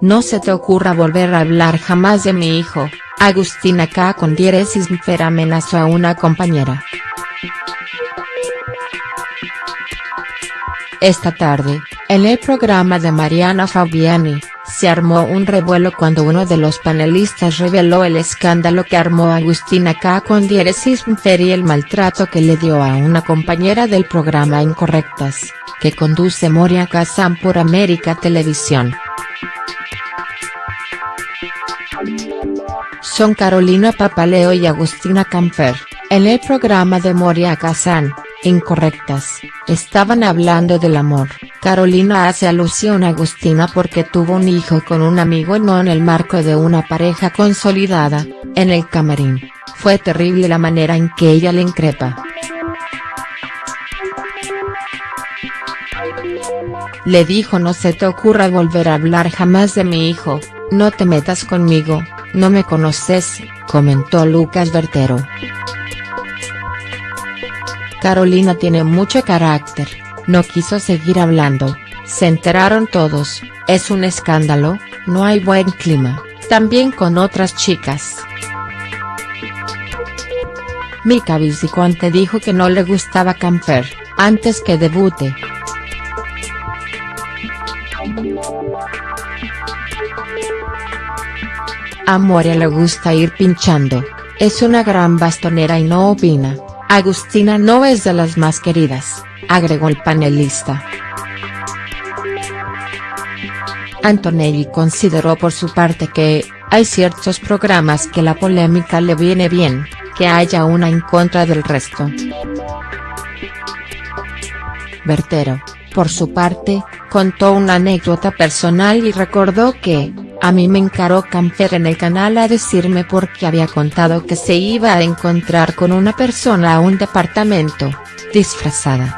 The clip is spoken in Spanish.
No se te ocurra volver a hablar jamás de mi hijo, Agustina K. con diéresis Fer amenazó a una compañera. Esta tarde, en el programa de Mariana Fabiani, se armó un revuelo cuando uno de los panelistas reveló el escándalo que armó Agustina K. con diéresis Fer y el maltrato que le dio a una compañera del programa Incorrectas, que conduce Moria Kazan por América Televisión. Son Carolina Papaleo y Agustina Camper, en el programa de Moria Kazan, Incorrectas, estaban hablando del amor. Carolina hace alusión a Agustina porque tuvo un hijo con un amigo no en el marco de una pareja consolidada, en el camarín, fue terrible la manera en que ella le increpa. Le dijo no se te ocurra volver a hablar jamás de mi hijo, no te metas conmigo, no me conoces, comentó Lucas Bertero. Carolina tiene mucho carácter, no quiso seguir hablando, se enteraron todos, es un escándalo, no hay buen clima, también con otras chicas. Mika Viciconte dijo que no le gustaba Camper, antes que debute. A le gusta ir pinchando, es una gran bastonera y no opina, Agustina no es de las más queridas, agregó el panelista. Antonelli consideró por su parte que, hay ciertos programas que la polémica le viene bien, que haya una en contra del resto. Bertero, por su parte, contó una anécdota personal y recordó que, a mí me encaró Camper en el canal a decirme porque había contado que se iba a encontrar con una persona a un departamento, disfrazada.